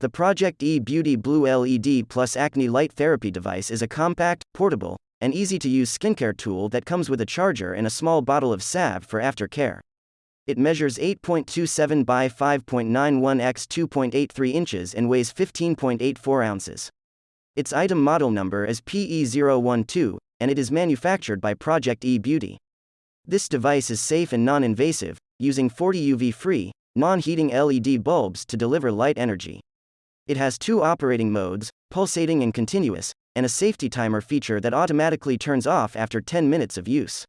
The Project E Beauty Blue LED Plus Acne Light Therapy device is a compact, portable, and easy to use skincare tool that comes with a charger and a small bottle of salve for aftercare. It measures 8.27 by 5.91 x 2.83 inches and weighs 15.84 ounces. Its item model number is PE012, and it is manufactured by Project E Beauty. This device is safe and non invasive, using 40 UV free, non heating LED bulbs to deliver light energy. It has two operating modes pulsating and continuous, and a safety timer feature that automatically turns off after 10 minutes of use.